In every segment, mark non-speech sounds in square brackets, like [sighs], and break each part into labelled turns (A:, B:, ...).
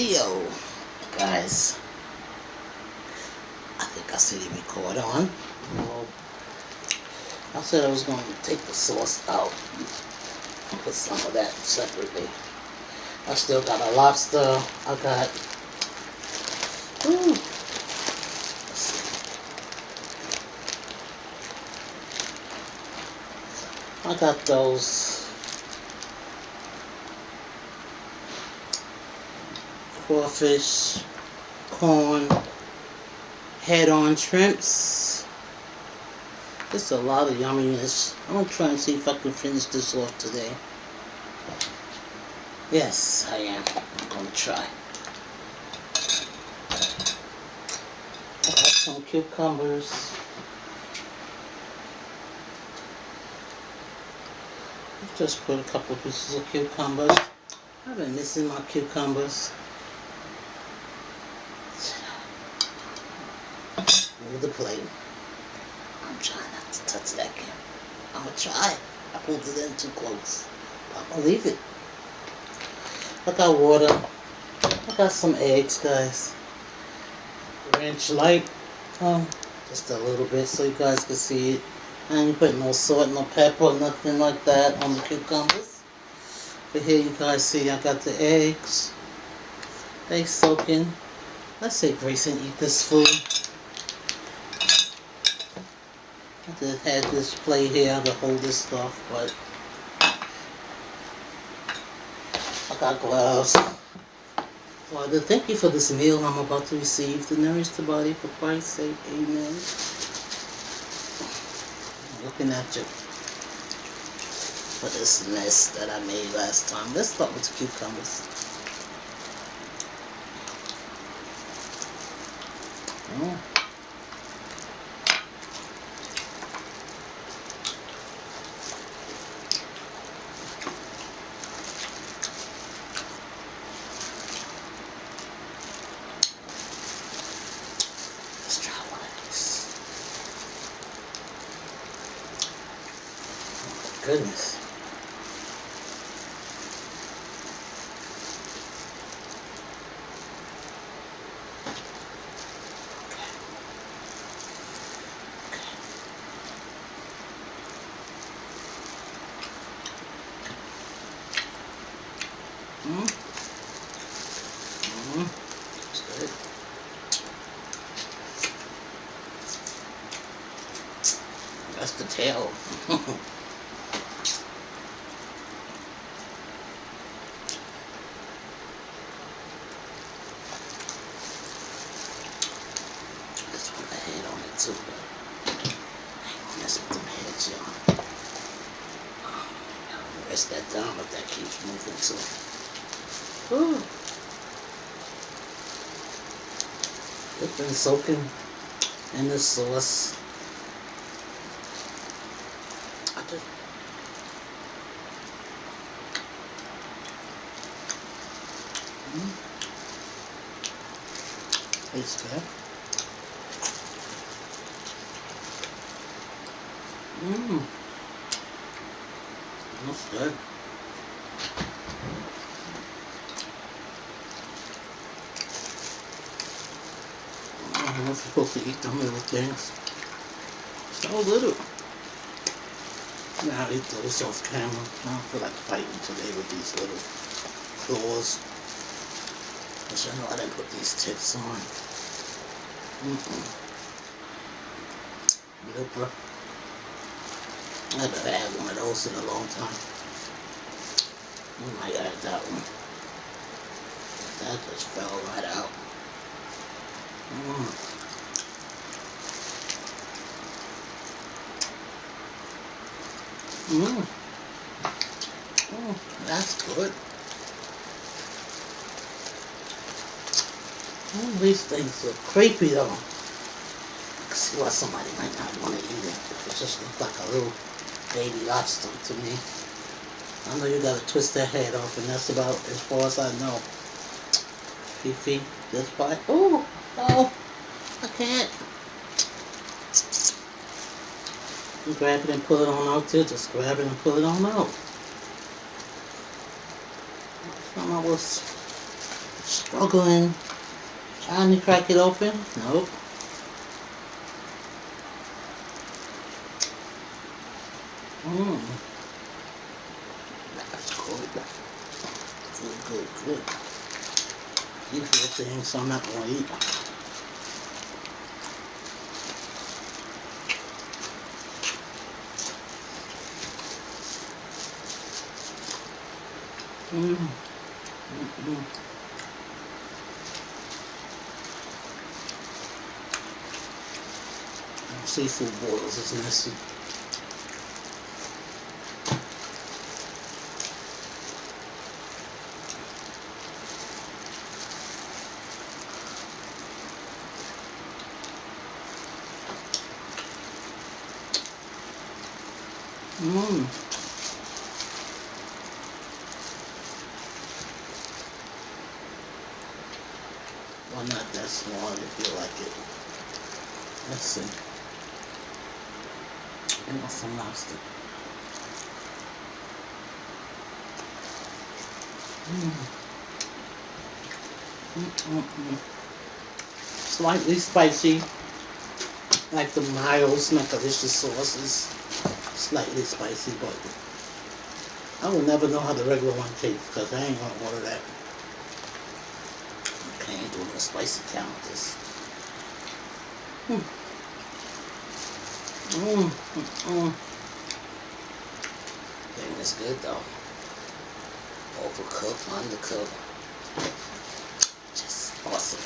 A: video, guys. I think I see the record on. Well, I said I was going to take the sauce out and put some of that separately. I still got a lobster. I got. Ooh, I got those crawfish, corn, head-on shrimps. Just a lot of yumminess. I'm gonna try and see if I can finish this off today. Yes, I am. I'm gonna try. I got some cucumbers. Just put a couple pieces of cucumbers. I've been missing my cucumbers. The plane. I'm trying not to touch that camera. I'm gonna try. I pulled it in too close. I'm gonna leave it. I got water. I got some eggs, guys. Ranch light. Um, just a little bit so you guys can see it. I ain't putting no salt, no pepper, nothing like that on the cucumbers. But here you guys see I got the eggs. They soaking. Let's say Grayson eat this food. Just had this plate here to hold this stuff, but I got gloves. Father, thank you for this meal I'm about to receive to nourish the body for Christ's sake. Amen I'm looking at you for this mess that I made last time. Let's start with the cucumbers. Mm. Let's try one of these. Goodness. Mm. Mm. That's. That's the tail. [laughs] One the head on it too, but I ain't gonna mess with them heads, y'all. Um, Rest that down if that keeps moving too. Ooh. It's been soaking in the sauce. I just Mm. Tastes good. Mmm. That's good. I'm not supposed to eat them little things. So little. Now I eat those off camera. I don't feel like fighting today with these little claws. I know I didn't put these tips on. Mm-mm. Nope. I haven't had one of those in a long time. We might add that one. That just fell right out. Mm. Mm. Mm, that's good. Mm, these things are creepy though. I can see why somebody might not want to eat it. It just looks like a little baby lobster to me. I know you gotta twist their head off and that's about as far as I know. Fifi, this part. Oh, oh, I can't. Grab it and pull it on out too. Just grab it and pull it on out. I was struggling, trying to crack it open. Nope. Mmm. That's good. Good, good, good. These little things I'm not going to eat. Mmm. Mm-mm. Seafood boils is nasty. Mmm. Well, not that small if you like it. Let's see. I want some lobster. Mm. Mm-mm-mm. Slightly spicy, like the Miles Macalicious sauce is slightly spicy, but I will never know how the regular one tastes because I ain't gonna order that. No spicy counters. Hmm. Mmm. Mm. Thing is good though. Overcooked, undercooked. Just awesome.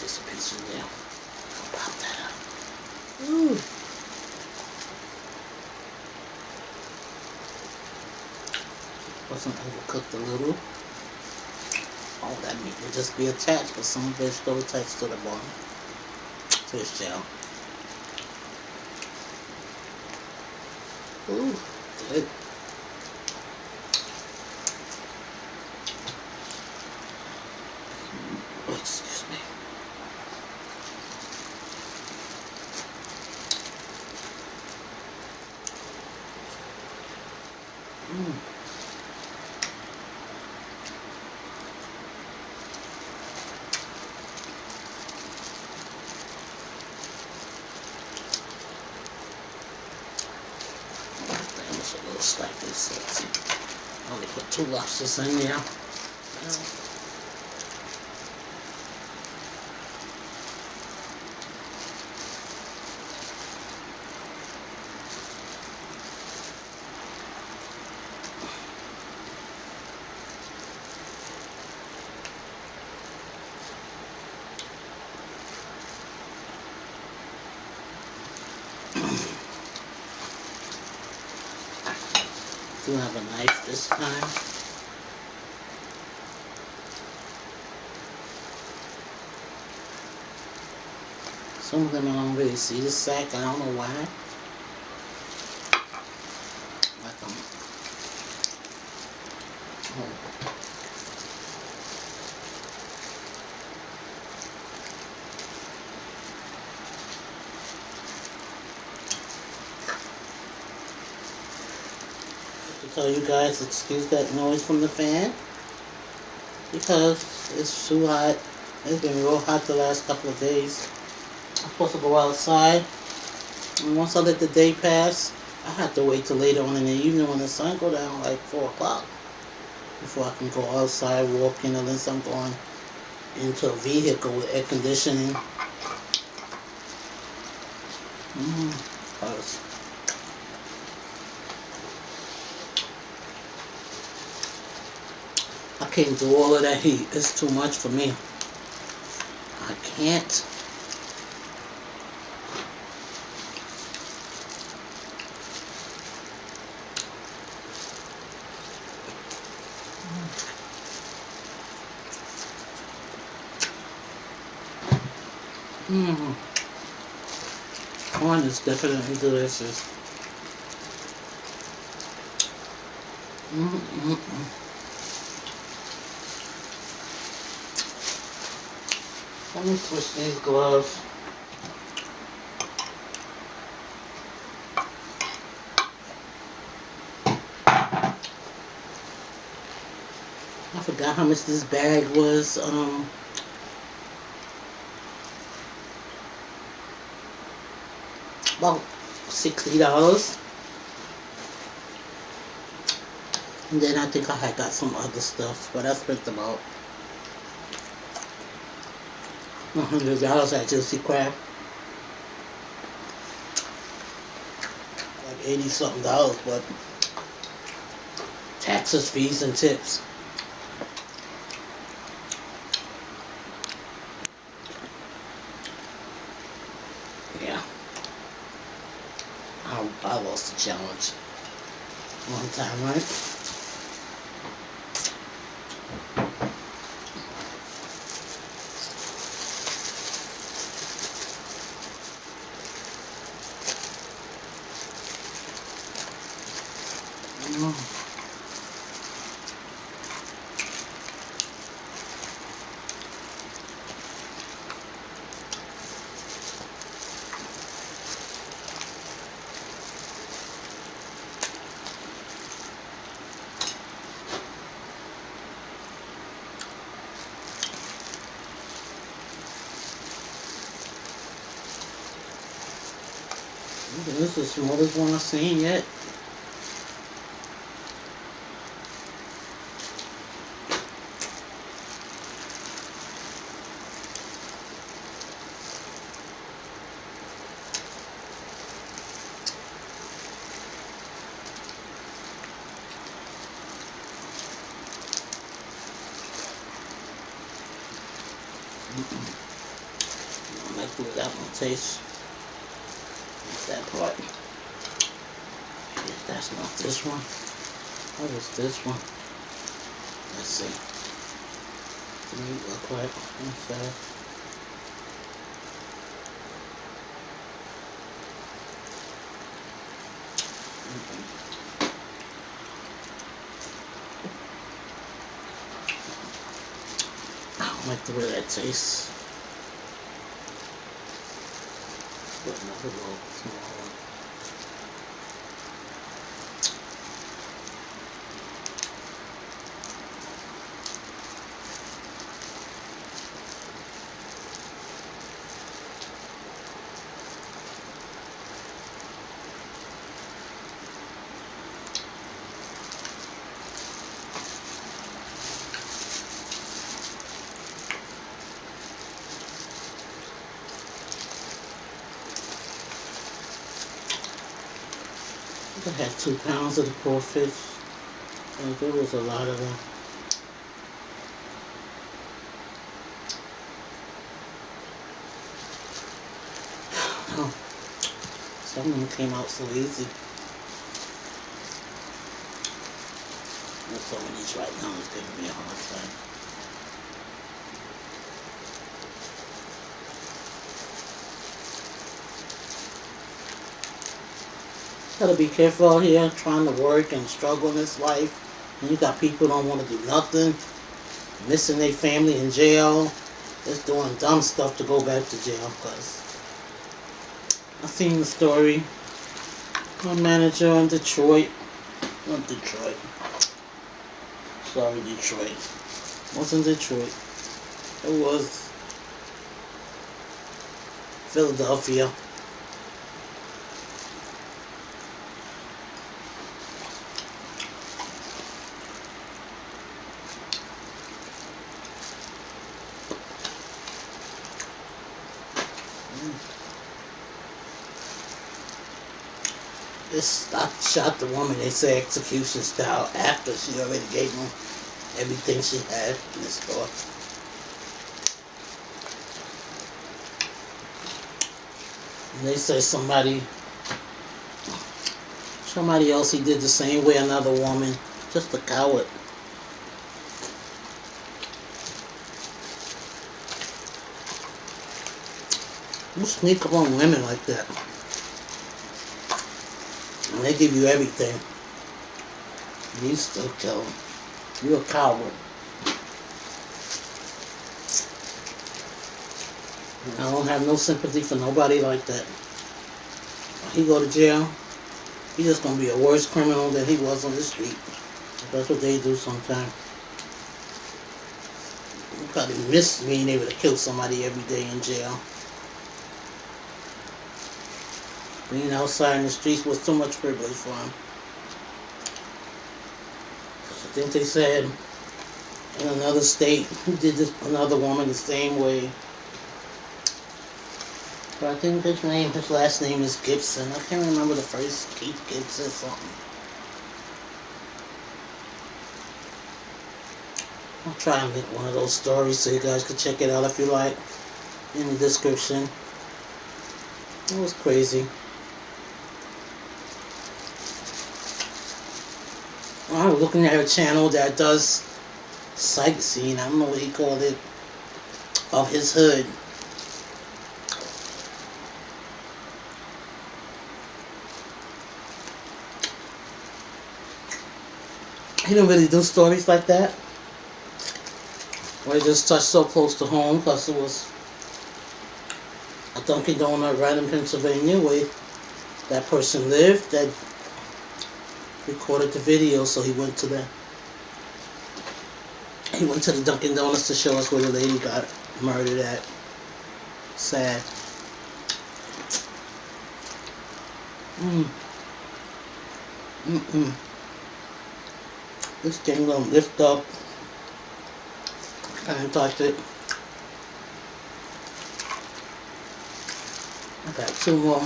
A: Just a piece there. I'll pop that up. Ooh. Wasn't overcooked a little. All that meat will just be attached but some vegetable attached to the bottom. Fish gel. Ooh, good. Oh, excuse me. Mm. That like slightly salty. I only put two lobsters in there. Do have a knife this time. Some of I don't really see the sack. I don't know why. Like um, oh. To tell you guys, excuse that noise from the fan because it's too hot. It's been real hot the last couple of days. Supposed to go outside. And once I let the day pass, I have to wait till later on in the evening when the sun go down, like 4 o'clock, before I can go outside walking unless I'm going into a vehicle with air conditioning. Mm, I can't do all of that heat. It's too much for me. I can't. Mmm. Corn is definitely delicious. Mm -mm -mm. Let me switch these gloves. I forgot how much this bag was. Um, about sixty dollars. And then I think I had got some other stuff, but I spent about a hundred dollars at Juicy Crab. Like eighty something dollars, but taxes, fees, and tips. Yeah. I, I lost the challenge time, right? Mm. This is the smallest one I've seen yet. I like the way that one tastes. That. If that's not this one, what is this one? Let's see. What do you look like? I don't like the way that tastes. Put another little small one. I had two pounds of the crawfish. And there was a lot of them. Oh, some of them came out so easy. Some of these right now is giving me a hard time. Gotta be careful out here trying to work and struggle in this life. And you got people don't want to do nothing, missing their family in jail, just doing dumb stuff to go back to jail. Cause I seen the story. My manager in Detroit, not Detroit. Sorry, Detroit. wasn't Detroit. It was Philadelphia. This I shot the woman, they say execution style, after she already gave him everything she had in the store. And they say somebody, somebody else, he did the same way, another woman, just a coward. You sneak up on women like that. They give you everything. You still kill them. You're a coward. And I don't have no sympathy for nobody like that. When he go to jail, he's just gonna be a worse criminal than he was on the street. That's what they do sometimes. probably miss being able to kill somebody every day in jail. Being outside in the streets was too much privilege for him. I think they said in another state [laughs] did this another woman the same way. But I think his name, his last name is Gibson. I can't remember the first Keith Gibson something. I'll try and link one of those stories so you guys can check it out if you like in the description. It was crazy. I was looking at a channel that does sightseeing, I don't know what he called it, of his hood. He didn't really do stories like that. Where he just touched so close to home because it was a Dunkin' Donut right in Pennsylvania where that person lived that recorded the video so he went to the he went to the Dunkin' Donuts to show us where the lady got murdered at. Sad. Mm. Mm-mm. This thing gonna lift up. I didn't touch it. I got two more.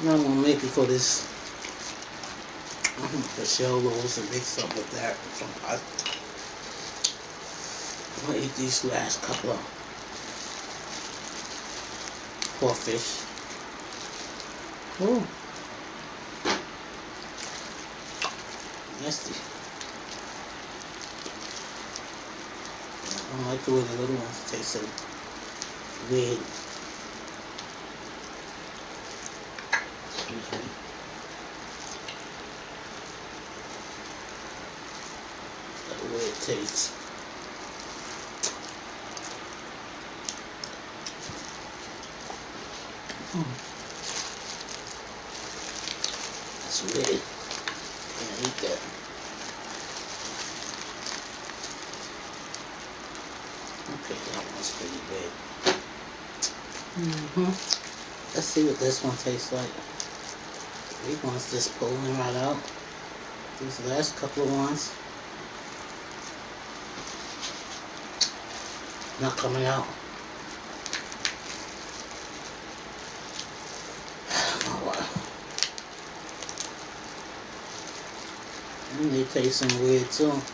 A: I'm gonna make it for this. I'm gonna put shell rolls and mix up with that. I'm gonna eat these last couple of crawfish. Oh, Nasty. I don't like the way the little ones taste so weird. Excuse me. Way. Mm. That's weird. Can't eat that. Okay, that one's pretty big. Mm-hmm. Let's see what this one tastes like. These ones just pulling right out. These last couple of ones. Not coming out. And [sighs] they tasting weird too. Let's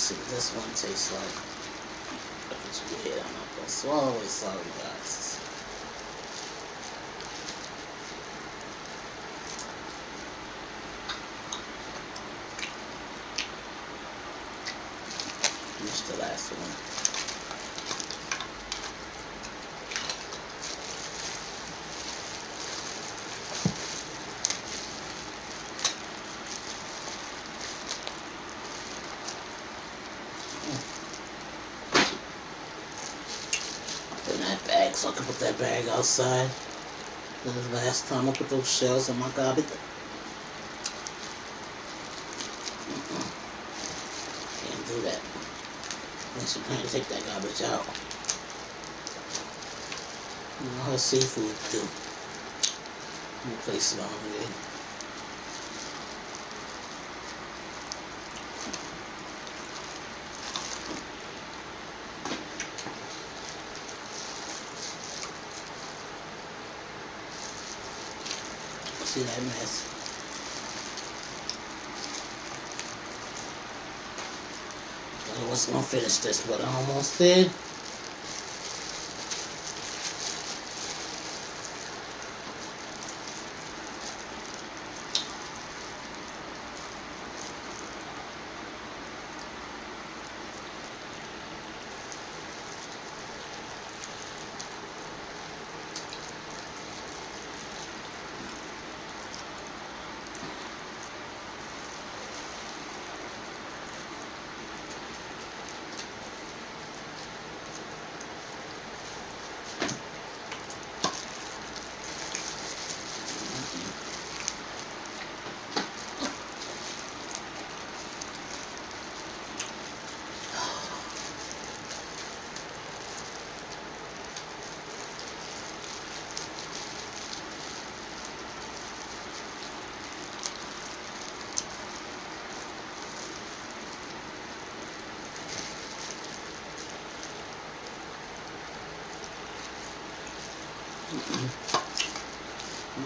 A: see what this one tastes like. If it's weird, I'm not gonna swallow it. Sorry, guys. Bag so I can put that bag outside. The last time I put those shells in my garbage. Mm-mm. Can't do that. You plan to take that garbage out. You know how seafood do. You place it on there. See that mess? I wasn't gonna finish this, but I almost did.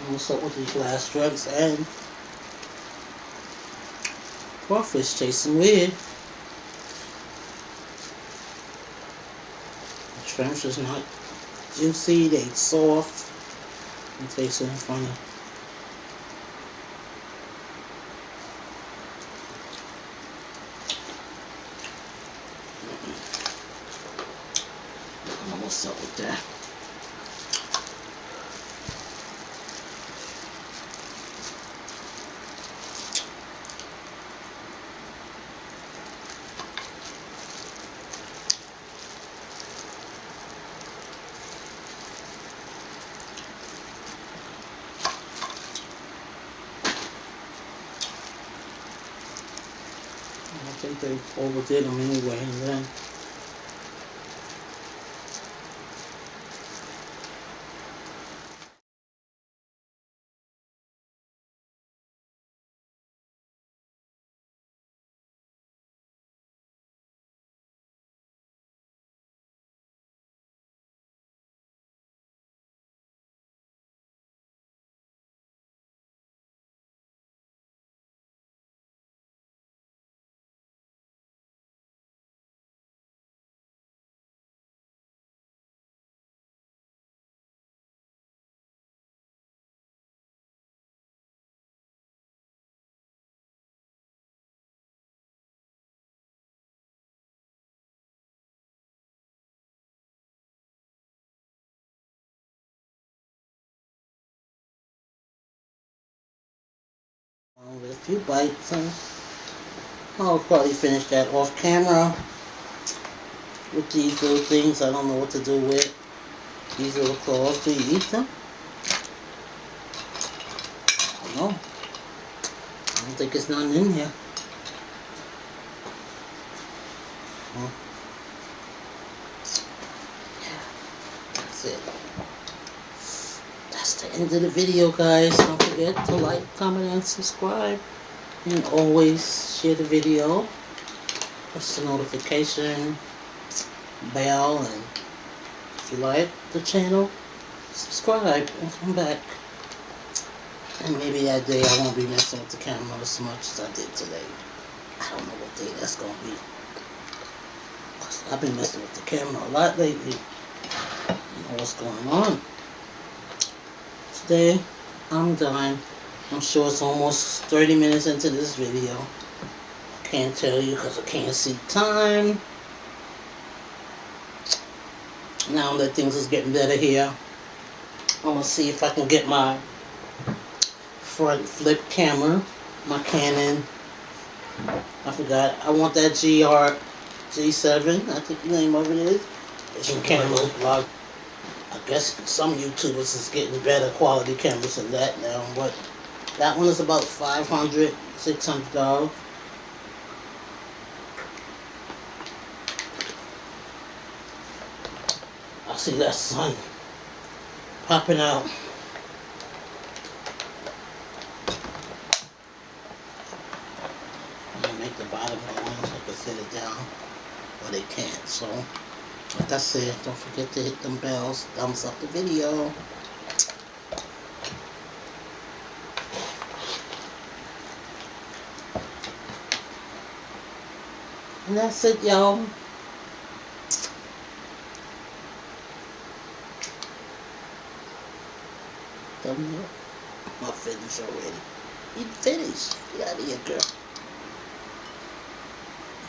A: What's up with these last drugs and crawfish tasting weird. The shrimps is not juicy, they soft. It tasting funny up with that? They overdid them anyway, and with a few bites, and I'll probably finish that off camera with these little things. I don't know what to do with these little claws. Do you eat them? I don't. I don't think there's none in here. Huh? That's it. The end of the video, guys. Don't forget to like, comment, and subscribe. And always share the video. Press the notification bell. And if you like the channel, subscribe and come back. And maybe that day I won't be messing with the camera as much as I did today. I don't know what day that's going to be. I've been messing with the camera a lot lately. I don't know what's going on. Today, I'm done. I'm sure it's almost 30 minutes into this video. Can't tell you because I can't see time. Now that things is getting better here, I'm gonna see if I can get my front flip camera, my Canon. I forgot. I want that GR G7. I think the name of it is. It's from Camera Blog. Guess some YouTubers is getting better quality cameras than that now, but that one is about 500 $600. I see that sun popping out. I'm gonna make the bottom of the one so I can sit it down, but they can't, so like I said, don't forget to hit them bells, thumbs up the video. And that's it, y'all. Thumbs up. I'm finished already. You finished. Get out of here, girl.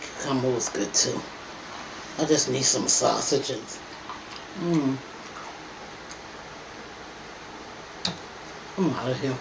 A: Cucumber was good too. I just need some sausages. Mmm. I'm out of here.